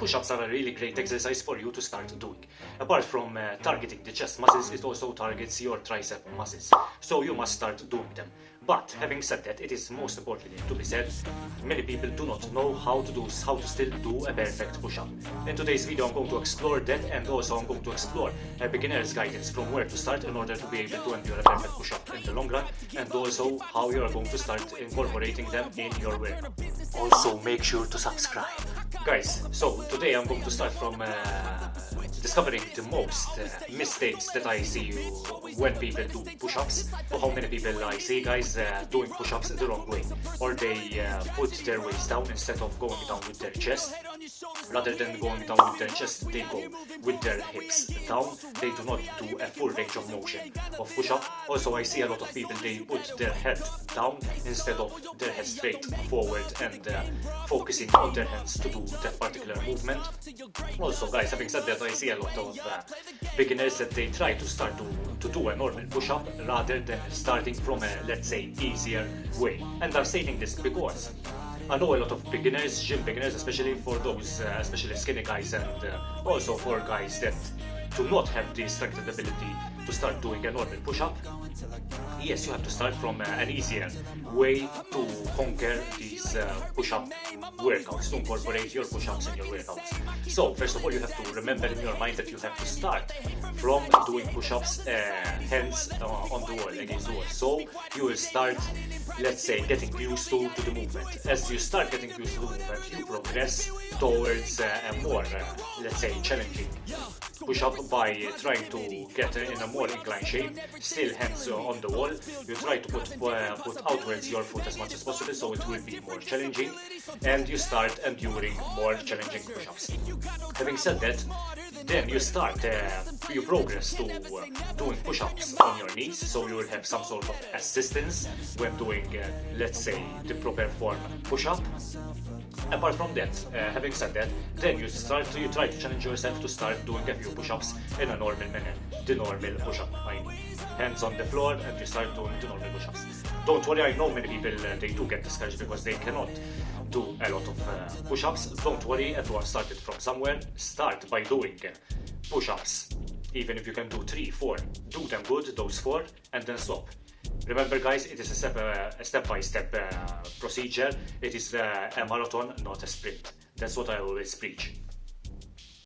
push-ups are a really great exercise for you to start doing. Apart from uh, targeting the chest muscles, it also targets your tricep muscles. So you must start doing them. But having said that, it is most importantly to be said, many people do not know how to do how to still do a perfect push-up. In today's video I'm going to explore that and also I'm going to explore a beginner's guidance from where to start in order to be able to endure a perfect push-up in the long run and also how you are going to start incorporating them in your workout. Also make sure to subscribe. Guys, so today I'm going to start from uh, discovering the most uh, mistakes that I see when people do push-ups or how many people I see guys uh, doing push-ups the wrong way or they uh, put their waist down instead of going down with their chest rather than going down with their chest they go with their hips down. They do not do a full range of motion. Of push-up also I see a lot of people they put their head down instead of their head straight forward and uh, focusing on their hands to do that particular movement. Also guys having said that I see a lot of uh, beginners that they try to start to, to do a normal push-up rather than starting from a let's say easier way. And I'm stating this because I know a lot of beginners, gym beginners, especially for those, uh, especially skinny guys and uh, also for guys that do not have the strength and ability to start doing a normal push-up, yes, you have to start from uh, an easier way to conquer these uh, push-up workouts, to incorporate your push-ups in your workouts. So, first of all, you have to remember in your mind that you have to start from doing push-ups uh, hands uh, on the wall, against the wall. So, you will start, let's say, getting used to, to the movement. As you start getting used to the movement, you progress towards uh, a more, uh, let's say, challenging push up by trying to get in a more inclined shape, still hands on the wall. You try to put, uh, put outwards your foot as much as possible so it will be more challenging and you start enduring more challenging push-ups. Having said that, then you start, uh, you progress to uh, doing push-ups on your knees, so you will have some sort of assistance when doing, uh, let's say, the proper form push-up. Apart from that, uh, having said that, then you start, to, you try to challenge yourself to start doing a few push-ups in a normal manner, the normal push-up, I mean. Hands on the floor and you start doing the normal push-ups. Don't worry, I know many people, uh, they do get discouraged because they cannot do a lot of uh, push-ups. Don't worry, everyone started from somewhere. Start by doing push-ups. Even if you can do 3, 4, do them good, those 4, and then stop. Remember guys, it is a step, uh, a step uh, procedure. It is uh, a marathon, not a sprint. That's what I always preach.